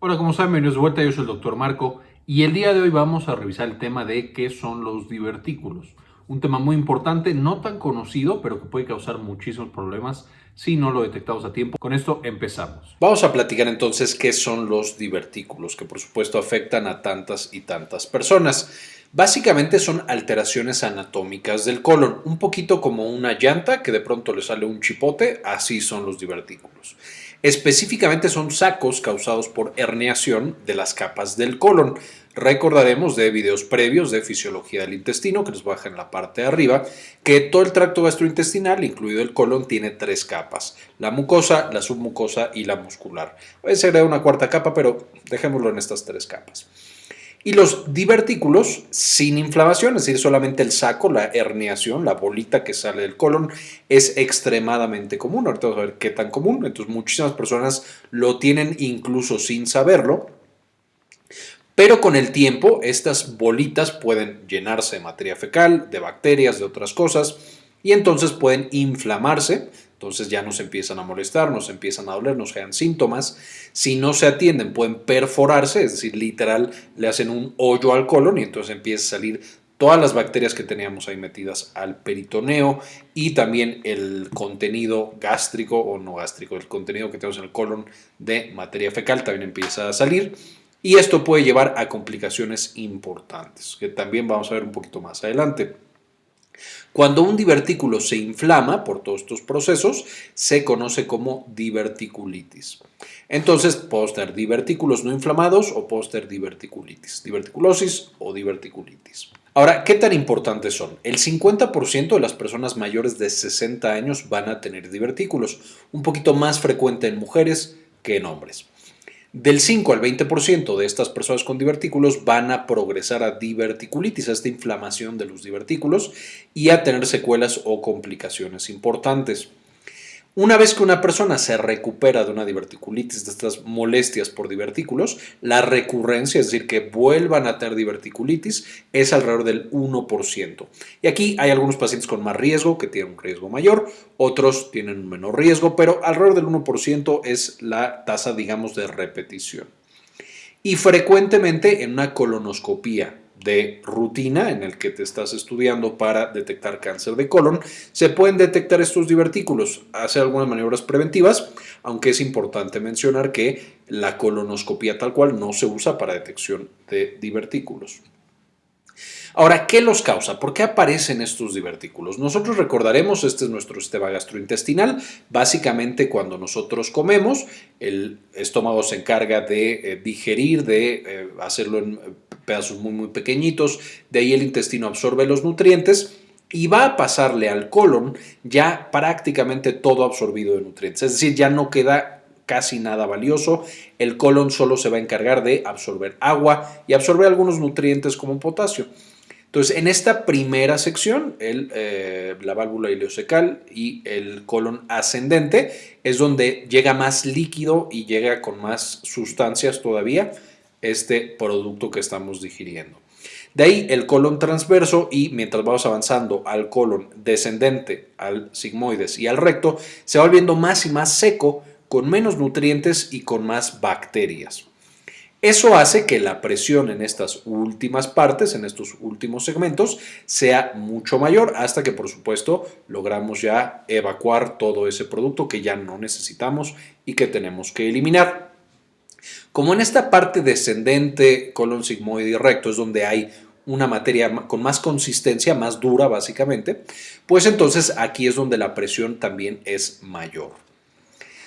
Hola, ¿cómo están? Bienvenidos de vuelta, yo soy el doctor Marco y el día de hoy vamos a revisar el tema de qué son los divertículos. Un tema muy importante, no tan conocido, pero que puede causar muchísimos problemas si no lo detectamos a tiempo. Con esto empezamos. Vamos a platicar entonces qué son los divertículos, que por supuesto afectan a tantas y tantas personas. Básicamente son alteraciones anatómicas del colon, un poquito como una llanta que de pronto le sale un chipote, así son los divertículos. Específicamente son sacos causados por herniación de las capas del colon. Recordaremos de videos previos de fisiología del intestino, que nos baja en la parte de arriba, que todo el tracto gastrointestinal, incluido el colon, tiene tres capas. La mucosa, la submucosa y la muscular. A veces se agrega una cuarta capa, pero dejémoslo en estas tres capas. Y los divertículos sin inflamación, es decir, solamente el saco, la herniación, la bolita que sale del colon, es extremadamente común. Ahorita vamos a ver qué tan común. Entonces, muchísimas personas lo tienen incluso sin saberlo. Pero con el tiempo, estas bolitas pueden llenarse de materia fecal, de bacterias, de otras cosas, y entonces pueden inflamarse, entonces ya nos empiezan a molestar, nos empiezan a doler, nos generan síntomas. Si no se atienden, pueden perforarse, es decir, literal, le hacen un hoyo al colon y entonces empieza a salir todas las bacterias que teníamos ahí metidas al peritoneo y también el contenido gástrico o no gástrico, el contenido que tenemos en el colon de materia fecal también empieza a salir. Y esto puede llevar a complicaciones importantes, que también vamos a ver un poquito más adelante. Cuando un divertículo se inflama por todos estos procesos, se conoce como diverticulitis. Entonces, puedo tener divertículos no inflamados o puedo diverticulitis, diverticulosis o diverticulitis. Ahora, ¿qué tan importantes son? El 50% de las personas mayores de 60 años van a tener divertículos, un poquito más frecuente en mujeres que en hombres. Del 5 al 20% de estas personas con divertículos van a progresar a diverticulitis, a esta inflamación de los divertículos y a tener secuelas o complicaciones importantes. Una vez que una persona se recupera de una diverticulitis, de estas molestias por divertículos, la recurrencia, es decir, que vuelvan a tener diverticulitis, es alrededor del 1%. Y aquí hay algunos pacientes con más riesgo, que tienen un riesgo mayor, otros tienen un menor riesgo, pero alrededor del 1% es la tasa, digamos, de repetición. Y frecuentemente en una colonoscopía de rutina en el que te estás estudiando para detectar cáncer de colon, se pueden detectar estos divertículos, hacer algunas maniobras preventivas, aunque es importante mencionar que la colonoscopia tal cual no se usa para detección de divertículos. Ahora, ¿qué los causa? ¿Por qué aparecen estos divertículos? Nosotros recordaremos, este es nuestro sistema gastrointestinal. Básicamente, cuando nosotros comemos, el estómago se encarga de eh, digerir, de eh, hacerlo en pedazos muy, muy pequeñitos. De ahí el intestino absorbe los nutrientes y va a pasarle al colon ya prácticamente todo absorbido de nutrientes. Es decir, ya no queda casi nada valioso. El colon solo se va a encargar de absorber agua y absorber algunos nutrientes como potasio. Entonces, en esta primera sección, eh, la válvula ileocecal y el colon ascendente es donde llega más líquido y llega con más sustancias todavía este producto que estamos digiriendo. De ahí el colon transverso y mientras vamos avanzando al colon descendente, al sigmoides y al recto, se va volviendo más y más seco, con menos nutrientes y con más bacterias. Eso hace que la presión en estas últimas partes, en estos últimos segmentos, sea mucho mayor hasta que por supuesto logramos ya evacuar todo ese producto que ya no necesitamos y que tenemos que eliminar. Como en esta parte descendente, colon sigmoide y recto es donde hay una materia con más consistencia, más dura básicamente, pues entonces aquí es donde la presión también es mayor.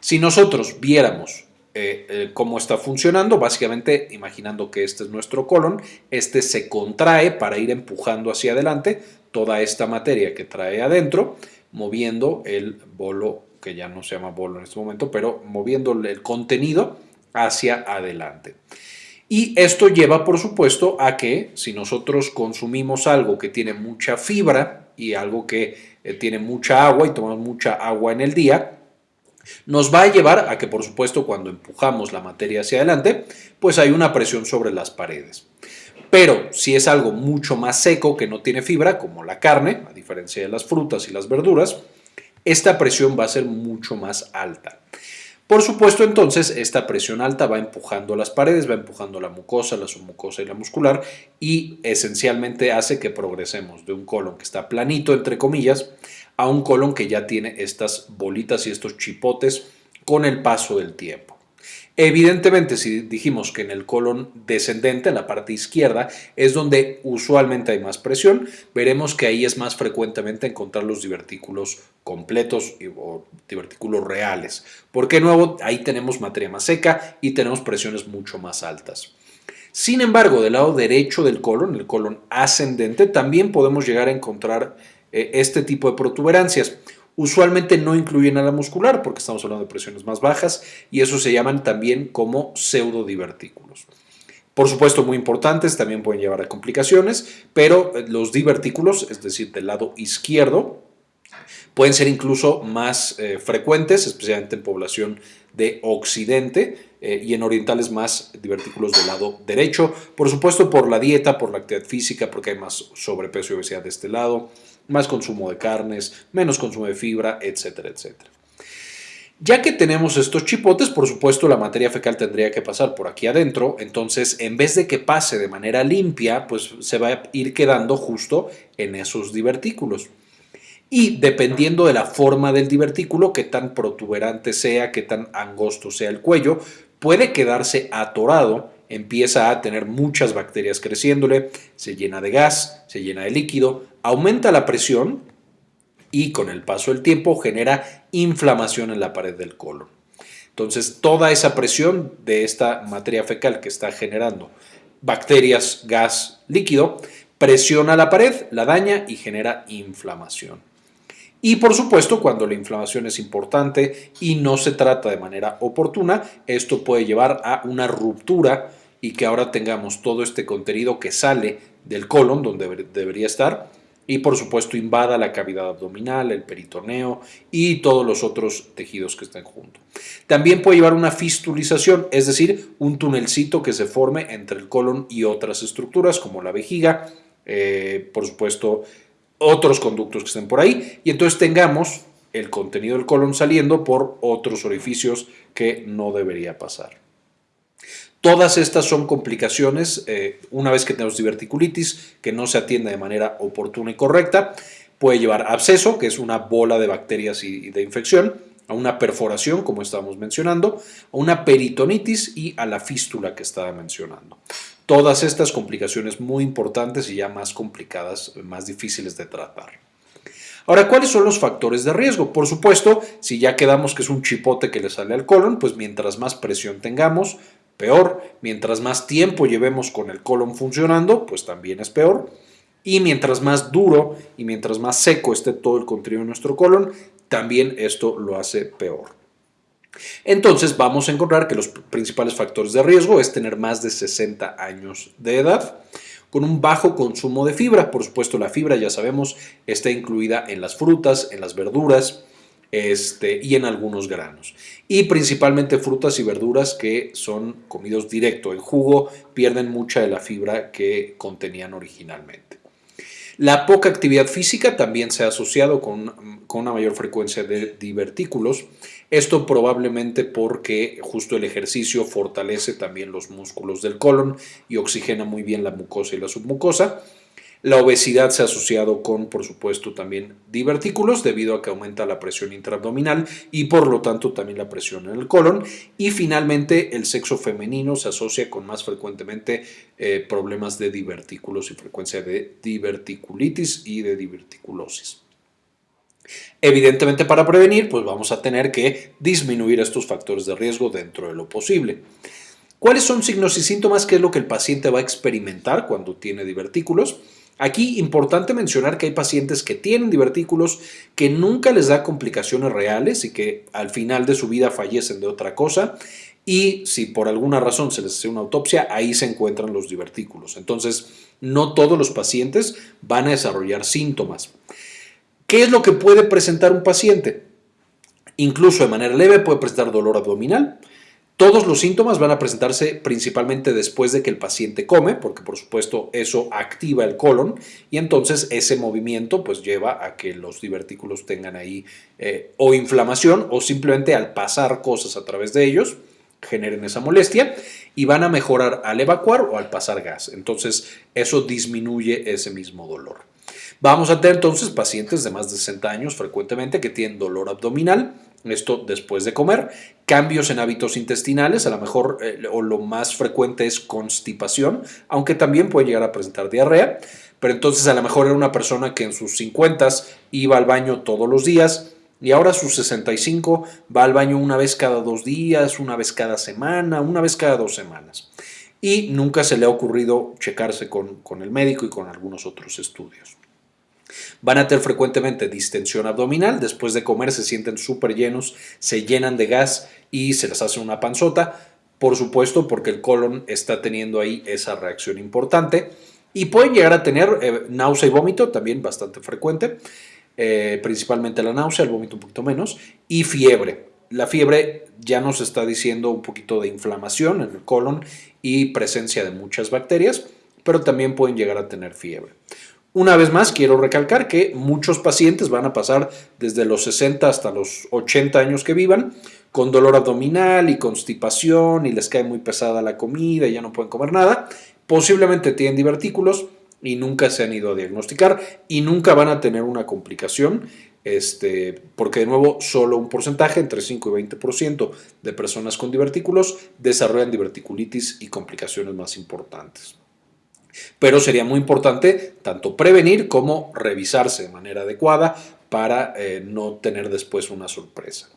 Si nosotros viéramos eh, eh, cómo está funcionando. Básicamente, imaginando que este es nuestro colon, este se contrae para ir empujando hacia adelante toda esta materia que trae adentro, moviendo el bolo, que ya no se llama bolo en este momento, pero moviendo el contenido hacia adelante. Y esto lleva, por supuesto, a que si nosotros consumimos algo que tiene mucha fibra y algo que eh, tiene mucha agua y tomamos mucha agua en el día, nos va a llevar a que, por supuesto, cuando empujamos la materia hacia adelante, pues hay una presión sobre las paredes. Pero si es algo mucho más seco que no tiene fibra, como la carne, a diferencia de las frutas y las verduras, esta presión va a ser mucho más alta. Por supuesto, entonces, esta presión alta va empujando las paredes, va empujando la mucosa, la submucosa y la muscular y esencialmente hace que progresemos de un colon que está planito, entre comillas, a un colon que ya tiene estas bolitas y estos chipotes con el paso del tiempo. Evidentemente, si dijimos que en el colon descendente, en la parte izquierda, es donde usualmente hay más presión, veremos que ahí es más frecuentemente encontrar los divertículos completos o divertículos reales, porque nuevo ahí tenemos materia más seca y tenemos presiones mucho más altas. Sin embargo, del lado derecho del colon, el colon ascendente, también podemos llegar a encontrar este tipo de protuberancias. Usualmente no incluyen a la muscular porque estamos hablando de presiones más bajas y eso se llaman también como pseudodivertículos. Por supuesto, muy importantes, también pueden llevar a complicaciones, pero eh, los divertículos, es decir, del lado izquierdo, pueden ser incluso más eh, frecuentes, especialmente en población de occidente eh, y en orientales más divertículos del lado derecho. Por supuesto, por la dieta, por la actividad física, porque hay más sobrepeso y obesidad de este lado más consumo de carnes, menos consumo de fibra, etcétera, etcétera. Ya que tenemos estos chipotes, por supuesto la materia fecal tendría que pasar por aquí adentro, entonces en vez de que pase de manera limpia, pues se va a ir quedando justo en esos divertículos. Y dependiendo de la forma del divertículo, qué tan protuberante sea, qué tan angosto sea el cuello, puede quedarse atorado empieza a tener muchas bacterias creciéndole, se llena de gas, se llena de líquido, aumenta la presión y con el paso del tiempo genera inflamación en la pared del colon. Entonces, toda esa presión de esta materia fecal que está generando bacterias, gas, líquido, presiona la pared, la daña y genera inflamación. Y por supuesto, cuando la inflamación es importante y no se trata de manera oportuna, esto puede llevar a una ruptura y que ahora tengamos todo este contenido que sale del colon, donde debería estar, y por supuesto invada la cavidad abdominal, el peritoneo y todos los otros tejidos que están juntos. También puede llevar una fistulización, es decir, un tunelcito que se forme entre el colon y otras estructuras como la vejiga, eh, por supuesto otros conductos que estén por ahí y entonces tengamos el contenido del colon saliendo por otros orificios que no debería pasar. Todas estas son complicaciones eh, una vez que tenemos diverticulitis que no se atiende de manera oportuna y correcta. Puede llevar absceso, que es una bola de bacterias y de infección, a una perforación, como estábamos mencionando, a una peritonitis y a la fístula que estaba mencionando. Todas estas complicaciones muy importantes y ya más complicadas, más difíciles de tratar. Ahora, ¿cuáles son los factores de riesgo? Por supuesto, si ya quedamos que es un chipote que le sale al colon, pues mientras más presión tengamos, peor. Mientras más tiempo llevemos con el colon funcionando, pues también es peor. Y mientras más duro y mientras más seco esté todo el contenido de nuestro colon, también esto lo hace peor. Entonces vamos a encontrar que los principales factores de riesgo es tener más de 60 años de edad, con un bajo consumo de fibra. Por supuesto, la fibra, ya sabemos, está incluida en las frutas, en las verduras, este, y en algunos granos. Y principalmente frutas y verduras que son comidos directo. En jugo pierden mucha de la fibra que contenían originalmente. La poca actividad física también se ha asociado con, con, una mayor frecuencia de divertículos. Esto probablemente porque justo el ejercicio fortalece también los músculos del colon y oxigena muy bien la mucosa y la submucosa. La obesidad se ha asociado con, por supuesto, también divertículos debido a que aumenta la presión intraabdominal y por lo tanto también la presión en el colon. Y finalmente el sexo femenino se asocia con más frecuentemente eh, problemas de divertículos y frecuencia de diverticulitis y de diverticulosis. Evidentemente para prevenir pues vamos a tener que disminuir estos factores de riesgo dentro de lo posible. ¿Cuáles son signos y síntomas? ¿Qué es lo que el paciente va a experimentar cuando tiene divertículos? Aquí importante mencionar que hay pacientes que tienen divertículos que nunca les da complicaciones reales y que al final de su vida fallecen de otra cosa y si por alguna razón se les hace una autopsia, ahí se encuentran los divertículos. Entonces, no todos los pacientes van a desarrollar síntomas. ¿Qué es lo que puede presentar un paciente? Incluso de manera leve puede presentar dolor abdominal, Todos los síntomas van a presentarse principalmente después de que el paciente come, porque por supuesto eso activa el colon y entonces ese movimiento pues lleva a que los divertículos tengan ahí eh, o inflamación o simplemente al pasar cosas a través de ellos generen esa molestia y van a mejorar al evacuar o al pasar gas. Entonces eso disminuye ese mismo dolor. Vamos a tener entonces pacientes de más de 60 años frecuentemente que tienen dolor abdominal, esto después de comer, cambios en hábitos intestinales, a lo mejor eh, o lo más frecuente es constipación, aunque también puede llegar a presentar diarrea, pero entonces a lo mejor era una persona que en sus 50 iba al baño todos los días y ahora a sus 65 va al baño una vez cada dos días, una vez cada semana, una vez cada dos semanas. Y nunca se le ha ocurrido checarse con, con el médico y con algunos otros estudios. Van a tener frecuentemente distensión abdominal, después de comer se sienten súper llenos, se llenan de gas y se les hace una panzota, por supuesto porque el colon está teniendo ahí esa reacción importante. Y pueden llegar a tener eh, náusea y vómito, también bastante frecuente, eh, principalmente la náusea, el vómito un poquito menos, y fiebre. La fiebre ya nos está diciendo un poquito de inflamación en el colon y presencia de muchas bacterias, pero también pueden llegar a tener fiebre. Una vez más, quiero recalcar que muchos pacientes van a pasar desde los 60 hasta los 80 años que vivan con dolor abdominal y constipación y les cae muy pesada la comida y ya no pueden comer nada. Posiblemente tienen divertículos y nunca se han ido a diagnosticar y nunca van a tener una complicación este, porque de nuevo solo un porcentaje, entre 5 y 20% de personas con divertículos desarrollan diverticulitis y complicaciones más importantes. Pero sería muy importante tanto prevenir como revisarse de manera adecuada para eh, no tener después una sorpresa.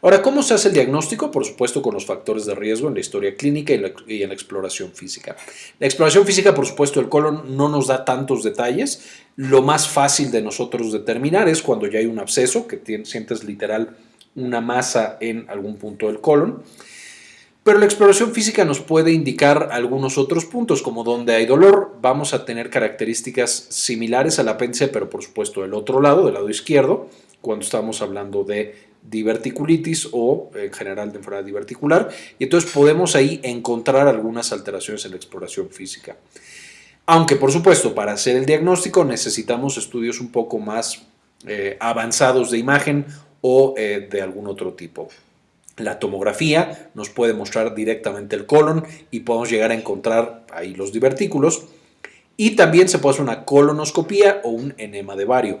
Ahora, ¿cómo se hace el diagnóstico? Por supuesto, con los factores de riesgo en la historia clínica y, en la exploración física. La exploración física, por supuesto, el colon no nos da tantos detalles. Lo más fácil de nosotros determinar es cuando ya hay un absceso, que sientes literal una masa en algún punto del colon. Pero la exploración física nos puede indicar algunos otros puntos, como donde hay dolor, vamos a tener características similares al apéndice, pero por supuesto del otro lado, del lado izquierdo, cuando estamos hablando de diverticulitis o en general de enfermedad diverticular, y entonces podemos ahí encontrar algunas alteraciones en la exploración física. Aunque por supuesto para hacer el diagnóstico necesitamos estudios un poco más eh, avanzados de imagen o eh, de algún otro tipo. La tomografía nos puede mostrar directamente el colon y podemos llegar a encontrar ahí los divertículos. Y también se puede hacer una colonoscopía o un enema de vario.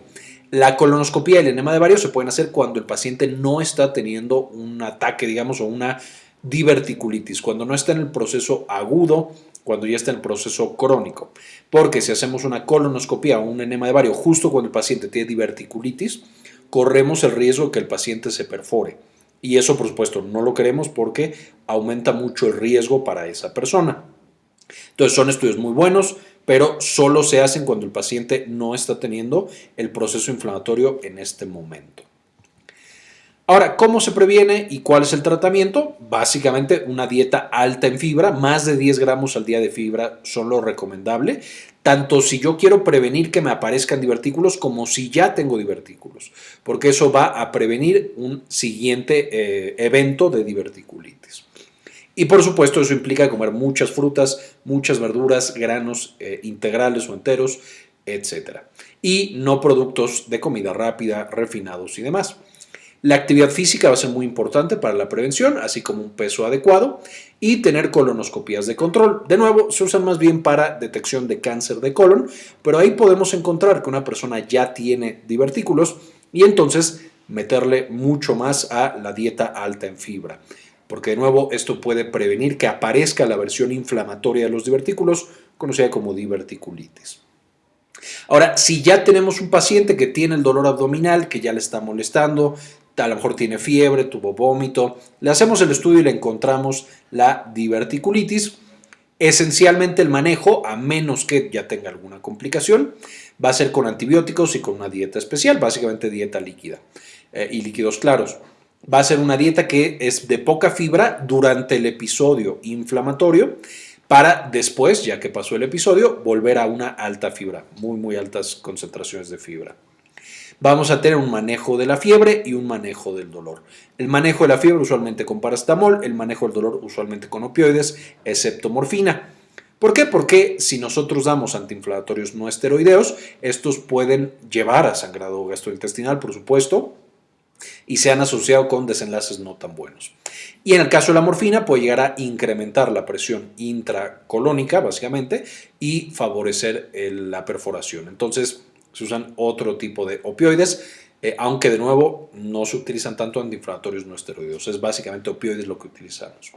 La colonoscopía y el enema de vario se pueden hacer cuando el paciente no está teniendo un ataque, digamos, o una diverticulitis, cuando no está en el proceso agudo, cuando ya está en el proceso crónico. Porque si hacemos una colonoscopía o un enema de vario justo cuando el paciente tiene diverticulitis, corremos el riesgo de que el paciente se perfore. Y eso, por supuesto, no lo queremos porque aumenta mucho el riesgo para esa persona. Entonces, son estudios muy buenos, pero solo se hacen cuando el paciente no está teniendo el proceso inflamatorio en este momento. Ahora, ¿cómo se previene y cuál es el tratamiento? Básicamente una dieta alta en fibra, más de 10 gramos al día de fibra son lo recomendable, tanto si yo quiero prevenir que me aparezcan divertículos como si ya tengo divertículos, porque eso va a prevenir un siguiente eh, evento de diverticulitis. Y por supuesto eso implica comer muchas frutas, muchas verduras, granos eh, integrales o enteros, etc. Y no productos de comida rápida, refinados y demás. La actividad física va a ser muy importante para la prevención, así como un peso adecuado y tener colonoscopías de control. De nuevo, se usan más bien para detección de cáncer de colon, pero ahí podemos encontrar que una persona ya tiene divertículos y entonces meterle mucho más a la dieta alta en fibra. Porque de nuevo, esto puede prevenir que aparezca la versión inflamatoria de los divertículos, conocida como diverticulitis. Ahora, si ya tenemos un paciente que tiene el dolor abdominal, que ya le está molestando, a lo mejor tiene fiebre, tuvo vómito, le hacemos el estudio y le encontramos la diverticulitis. Esencialmente el manejo, a menos que ya tenga alguna complicación, va a ser con antibióticos y con una dieta especial, básicamente dieta líquida eh, y líquidos claros. Va a ser una dieta que es de poca fibra durante el episodio inflamatorio para después, ya que pasó el episodio, volver a una alta fibra, muy muy altas concentraciones de fibra. Vamos a tener un manejo de la fiebre y un manejo del dolor. El manejo de la fiebre usualmente con paracetamol, el manejo del dolor usualmente con opioides, excepto morfina. ¿Por qué? Porque si nosotros damos antiinflamatorios no esteroideos, estos pueden llevar a sangrado gastrointestinal, por supuesto, y se han asociado con desenlaces no tan buenos. Y en el caso de la morfina puede llegar a incrementar la presión intracolónica, básicamente, y favorecer la perforación. Entonces, se usan otro tipo de opioides, eh, aunque de nuevo no se utilizan tanto antiinflamatorios no esteroideos, es básicamente opioides lo que utilizamos.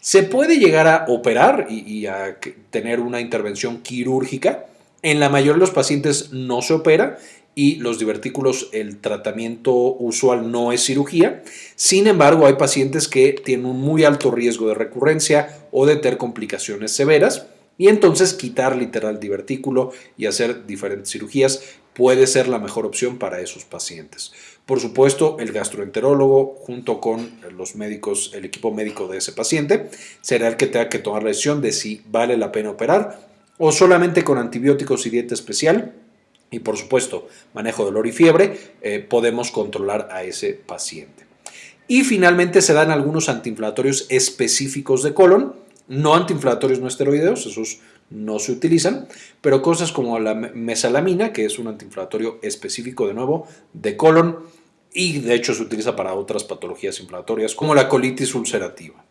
Se puede llegar a operar y, a tener una intervención quirúrgica. En la mayoría de los pacientes no se opera y los divertículos, el tratamiento usual no es cirugía. Sin embargo, hay pacientes que tienen un muy alto riesgo de recurrencia o de tener complicaciones severas y entonces quitar literal divertículo y hacer diferentes cirugías puede ser la mejor opción para esos pacientes. Por supuesto, el gastroenterólogo junto con los médicos, el equipo médico de ese paciente, será el que tenga que tomar la decisión de si vale la pena operar o solamente con antibióticos y dieta especial y por supuesto manejo de dolor y fiebre, eh, podemos controlar a ese paciente. Y finalmente se dan algunos antiinflamatorios específicos de colon, no antiinflamatorios no esteroideos, esos no se utilizan, pero cosas como la mesalamina, que es un antiinflamatorio específico de nuevo de colon y de hecho se utiliza para otras patologías inflamatorias como la colitis ulcerativa.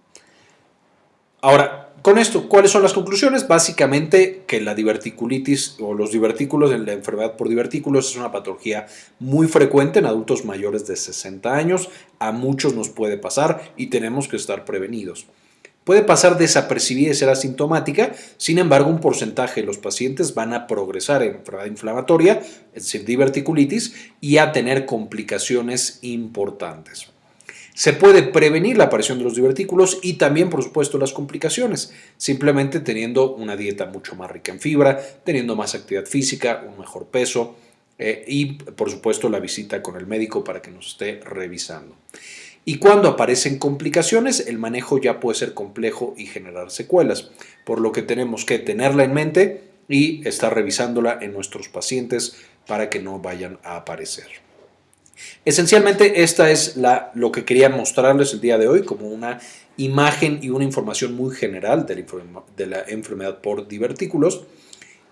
Ahora, con esto, ¿cuáles son las conclusiones? Básicamente que la diverticulitis o los divertículos, la enfermedad por divertículos es una patología muy frecuente en adultos mayores de 60 años, a muchos nos puede pasar y tenemos que estar prevenidos. Puede pasar desapercibida y ser asintomática, sin embargo un porcentaje de los pacientes van a progresar en enfermedad inflamatoria, es decir, diverticulitis, y a tener complicaciones importantes. Se puede prevenir la aparición de los divertículos y también, por supuesto, las complicaciones, simplemente teniendo una dieta mucho más rica en fibra, teniendo más actividad física, un mejor peso eh, y, por supuesto, la visita con el médico para que nos esté revisando. Y cuando aparecen complicaciones, el manejo ya puede ser complejo y generar secuelas, por lo que tenemos que tenerla en mente y estar revisándola en nuestros pacientes para que no vayan a aparecer. Esencialmente esta es la, lo que quería mostrarles el día de hoy como una imagen y una información muy general de la, de la enfermedad por divertículos.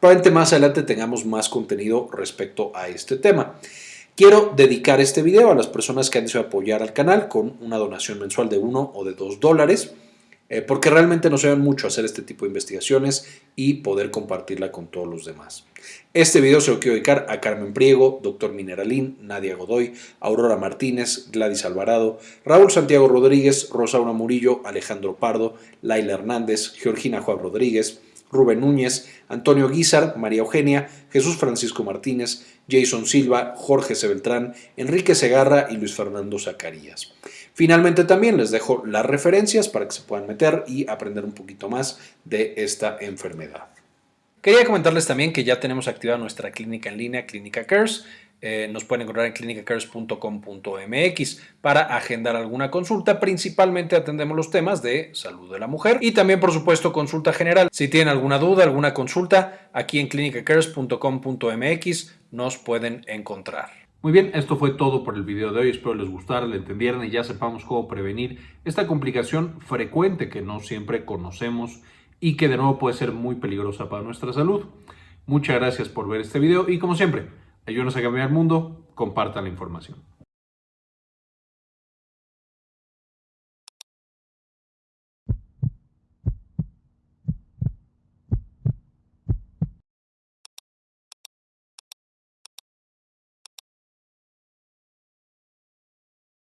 Probablemente más adelante tengamos más contenido respecto a este tema. Quiero dedicar este video a las personas que han deseado apoyar al canal con una donación mensual de 1 o de 2 dólares. Eh, porque realmente nos ayudan mucho a hacer este tipo de investigaciones y poder compartirla con todos los demás. Este video se lo quiero dedicar a Carmen Priego, Dr. Mineralín, Nadia Godoy, Aurora Martínez, Gladys Alvarado, Raúl Santiago Rodríguez, Rosaura Murillo, Alejandro Pardo, Laila Hernández, Georgina Juan Rodríguez, Rubén Núñez, Antonio Guizar, María Eugenia, Jesús Francisco Martínez, Jason Silva, Jorge Sebeltrán, Enrique Segarra y Luis Fernando Zacarías. Finalmente también les dejo las referencias para que se puedan meter y aprender un poquito más de esta enfermedad. Quería comentarles también que ya tenemos activada nuestra clínica en línea, Clínica Cares. Eh, nos pueden encontrar en clinicacares.com.mx para agendar alguna consulta. Principalmente atendemos los temas de salud de la mujer y también, por supuesto, consulta general. Si tienen alguna duda, alguna consulta, aquí en clinicacares.com.mx nos pueden encontrar. Muy bien, esto fue todo por el video de hoy. Espero les gustara, le entendieran y ya sepamos cómo prevenir esta complicación frecuente que no siempre conocemos y que de nuevo puede ser muy peligrosa para nuestra salud. Muchas gracias por ver este video y como siempre, ayúdenos a cambiar el mundo, compartan la información.